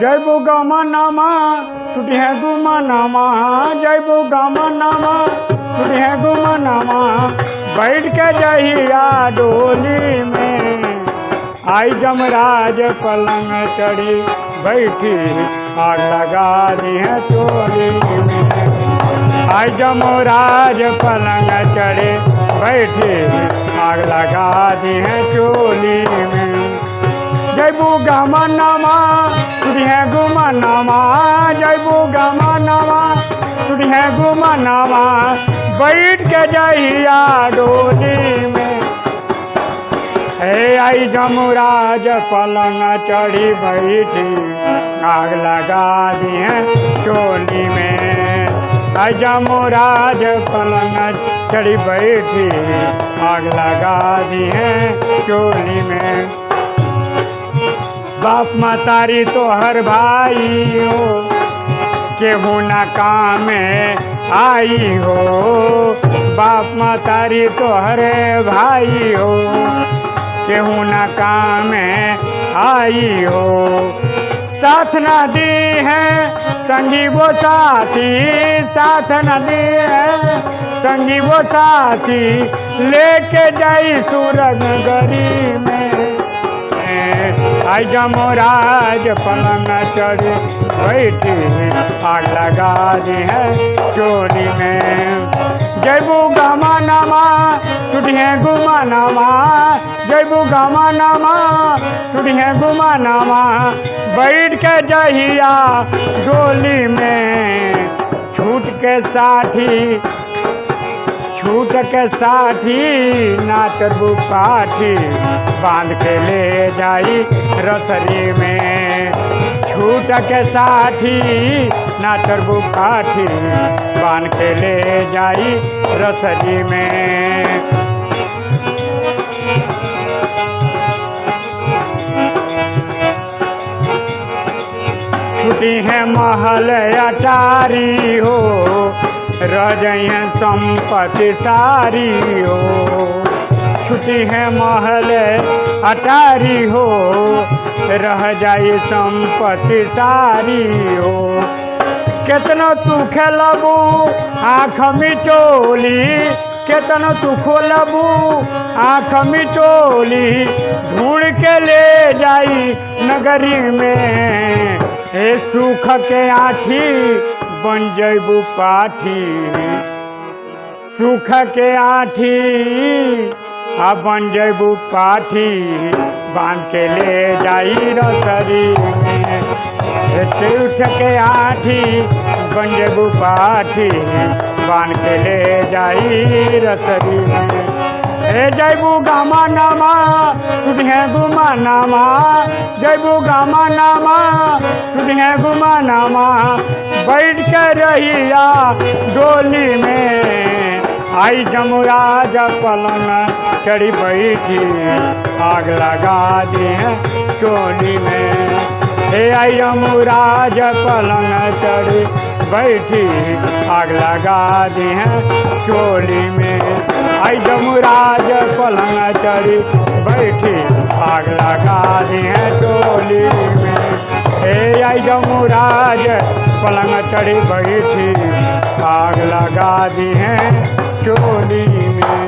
जय बो गामा नामा टूटी है गुमा नामा, जय बो गामा नामा टूटी है गुमा नामा, बैठ के जहिया डोली में। आई जमराज पलंग चढ़ी, बैठी आग लगा दी है में। आई जमराज पलंग चढ़े, बैठी आग लगा दी है चोली में। जयबू गामा नामा तुझे गुमा नामा जयबू गामा नामा तुझे गुमा नामा बैठ के जहिया डोली में। हे आई जमुराज पलंग चढ़ी बैठी, आग लगा दी है चोली में। आई जमुराज पलंग चढ़ी बैठी, आग लगा दी है चोली में। बाप मतारी तो हर भाई हो, केहू न काम आई हो। बाप मतारी तो हर भाई हो, केहू न काम आई हो। साथ न दी है, संगी वो साथी, साथ न दी है, संगी वो साथी, लेके जाई सूरज गरी में। आई जमराज पलंग चढ़, बैठी आग लगा दी है चोरी में। जयबू गामा नामा टूटिए गुमा नामा जयबू गामा नामा टूटिए गुमा नामा बैठ के जहिया डोली में, छूट के साथी छूट के साथी नाचबू पाठी बाँध के ले जाई रसरी में। छूट के साथी नाचबू पाठी बाँध के ले जाई रसरी में। छुट्टी है महल अटारी हो रह जाइए संपत्ति सारी हो छुट्टी है महल अटारी हो रह जाई संपत्ति सारी हो केतना तू खेलबू आँख मिचोली केतना तू खोलबू आँख मिचोली ढूंढ के ले जाई नगरी में। हे सुख के आठी बन जैबू पाठी। सुख के आठी आ बन जैबू पाठी। बाँध के ले जाई रसरी। उठ के आठी, बन जैबू पाठी। बाँध के ले जाई रसरी। हे जैबू गामा नामा तुझे गुमा नामा जैबू गामा नामा तुझे गुमा नामा बैठ के रहिया डोली में, आई जमुराज पलन चढ़ी बैठी, आग लगा दी चोली में। हे आई जमुराज पलंग चढ़ी, बैठी, आग लगा दी है चोली में। आई जमुराज पलंग चढ़ी, बैठी, आग लगा दी है चोली में। हे आई जमुराज पलंग चढ़ी, बैठी, आग लगा दी है चोली में।